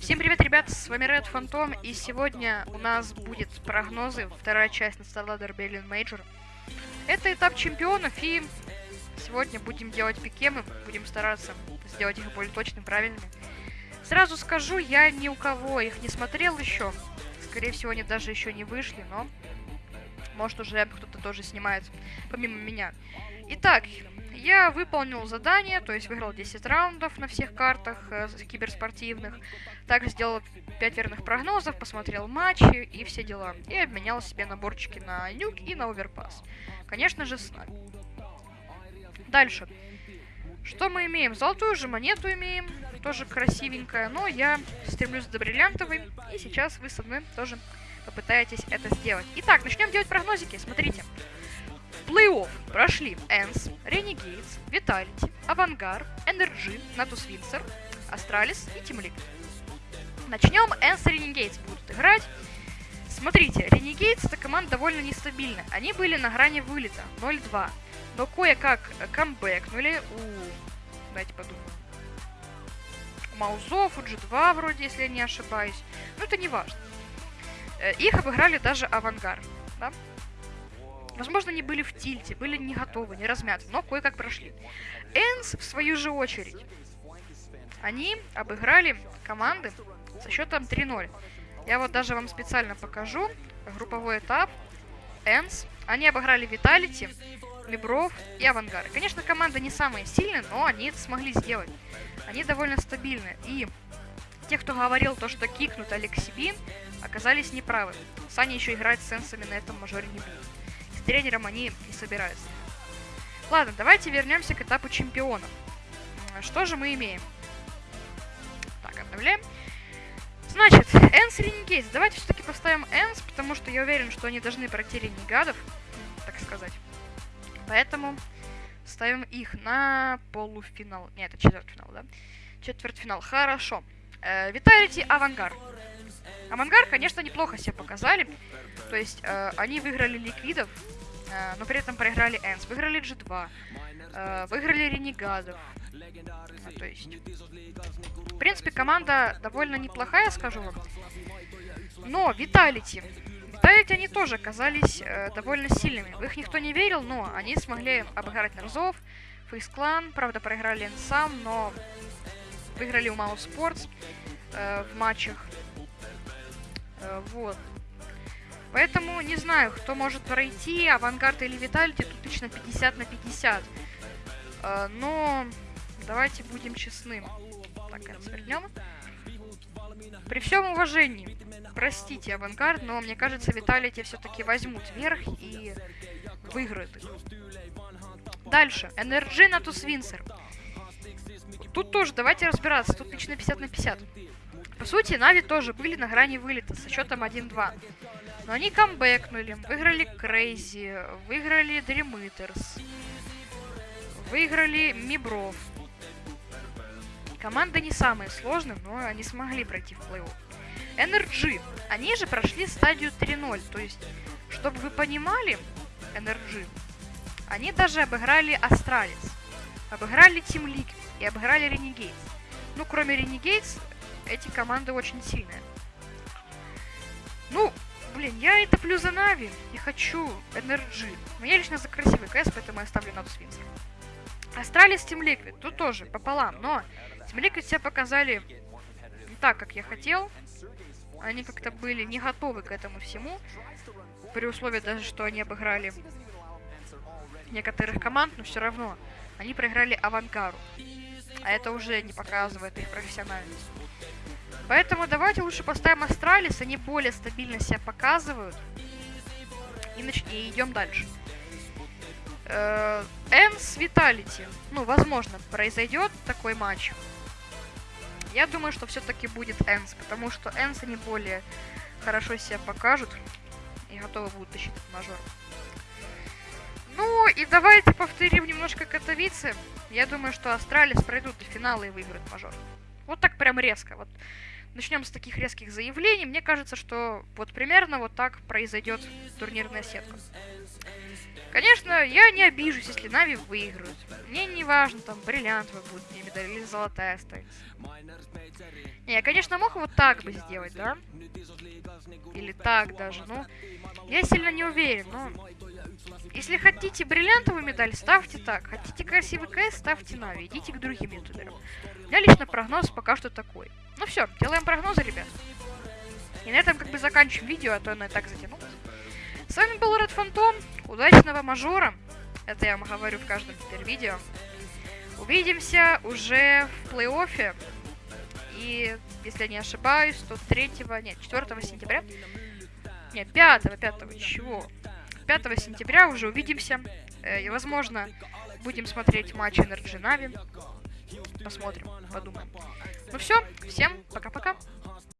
Всем привет, ребят, с вами Red Phantom, и сегодня у нас будет прогнозы, вторая часть на StarLadder Berlin Major. Это этап чемпионов, и сегодня будем делать пикемы, будем стараться сделать их более точными, правильными. Сразу скажу, я ни у кого их не смотрел еще, скорее всего, они даже еще не вышли, но может уже кто-то тоже снимает, помимо меня. Итак, я выполнил задание, то есть выиграл 10 раундов на всех картах э, киберспортивных. Также сделал 5 верных прогнозов, посмотрел матчи и все дела. И обменял себе наборчики на нюк и на оверпас. Конечно же, с нами. Дальше. Что мы имеем? Золотую же монету имеем. Тоже красивенькая. Но я стремлюсь до бриллиантовой. И сейчас вы со мной тоже попытаетесь это сделать. Итак, начнем делать прогнозики. Смотрите. Плей-офф прошли Энс, Renegades, Vitality, Авангар, Energy, Natus Windsor, Astralis и Liquid. Начнем. ENCE и Renegades будут играть. Смотрите, Renegades это команда довольно нестабильная. Они были на грани вылета 0-2. Но кое-как камбэкнули у... Давайте подумаем. У Mouz ов, у G2 вроде, если я не ошибаюсь. Но это не важно. Э, их обыграли даже AVANGAR. Да? Возможно, они были в тильте, были не готовы, не размяты, но кое-как прошли. Энс, в свою же очередь, они обыграли команды со счетом 3-0. Я вот даже вам специально покажу групповой этап. Энс, они обыграли Виталити, Мибров и Авангар. Конечно, команда не самая сильная, но они это смогли сделать. Они довольно стабильны. И те, кто говорил то, что кикнут Алексибин, оказались неправы. Саня еще играть с сенсами на этом мажоре не будет тренером они не собираются. Ладно, давайте вернемся к этапу чемпионов. Что же мы имеем? Так, обновляем. Значит, Энс Ренегейс. Давайте все-таки поставим Энс, потому что я уверен, что они должны пройти Ренегадов, так сказать. Поэтому ставим их на полуфинал. Нет, это четвертьфинал, да? Четвертьфинал. Хорошо. Э, Виталити Авангар. Авангар, конечно, неплохо себя показали. То есть, э, они выиграли ликвидов, Э, но при этом проиграли Энс, выиграли G2, э, выиграли Ренегадов. Ну, то есть, в принципе, команда довольно неплохая, скажу вам. Но Виталити. Виталити они тоже оказались э, довольно сильными. В их никто не верил, но они смогли обыграть Нарзов, Фейс Клан. Правда, проиграли Энсам, но выиграли у Мау Спортс э, в матчах. Э, вот. Поэтому не знаю, кто может пройти, Авангард или Виталити, тут лично 50 на 50. Э, но давайте будем честны. Так, это свернем. При всем уважении, простите, Авангард, но мне кажется, Виталити все-таки возьмут верх и выиграют их. Дальше. NRG Natus Vincere. Тут тоже давайте разбираться. Тут лично 50 на 50. По сути, Нави тоже были на грани вылета со счетом 1-2. Но они камбэкнули, выиграли CR4ZY, выиграли Eaters, выиграли MIBR ов. Команда не самая сложная, но они смогли пройти в плей-офф. NRG. Они же прошли стадию 3-0. То есть, чтобы вы понимали, NRG, они даже обыграли Astralis, обыграли Team Liquid и обыграли Renegades. Ну, кроме Renegades, эти команды очень сильные. Ну, Блин, я это плюс за Нави. Я хочу NRG. Но я лично за красивый КС, поэтому я ставлю Natus Vincere. Astralis Team Liquid. Тут тоже пополам. Но Team Liquid себя показали не так, как я хотел. Они как-то были не готовы к этому всему. При условии даже, что они обыграли некоторых команд, но все равно они проиграли Авангару. А это уже не показывает их профессиональность. Поэтому давайте лучше поставим Astralis, они более стабильно себя показывают. И, нач... и идем дальше. ENCE Vitality. Ну, возможно, произойдет такой матч. Я думаю, что все-таки будет ENCE, потому что ENCE они более хорошо себя покажут и готовы будут тащить этот мажор. И давайте повторим немножко Катовицы. Я думаю, что Astralis пройдут до финала и выиграют мажор. Вот так прям резко. Вот начнем с таких резких заявлений. Мне кажется, что вот примерно вот так произойдет турнирная сетка. Конечно, я не обижусь, если NaVi выиграют. Мне не важно, там, бриллиантовая будет мне медаль или золотая останется. Не, я, конечно, мог вот так бы сделать, да? Или так даже, ну... Я сильно не уверен, но... Если хотите бриллиантовую медаль, ставьте так. Хотите красивый КС, ставьте Нави. Идите к другим ютуберам. У меня лично прогноз пока что такой. Ну все, делаем прогнозы, ребят. И на этом как бы заканчиваем видео, а то оно и так затянулось. С вами был Red Phantom. Удачного мажора. Это я вам говорю в каждом теперь видео. Увидимся уже в плей-оффе. И, если я не ошибаюсь, то 3, нет, 4 сентября. Нет, 5, 5, чего? 5 сентября уже увидимся. Э, и, возможно, будем смотреть матч Energy Na'Vi. Посмотрим, подумаем. Ну все, всем пока-пока.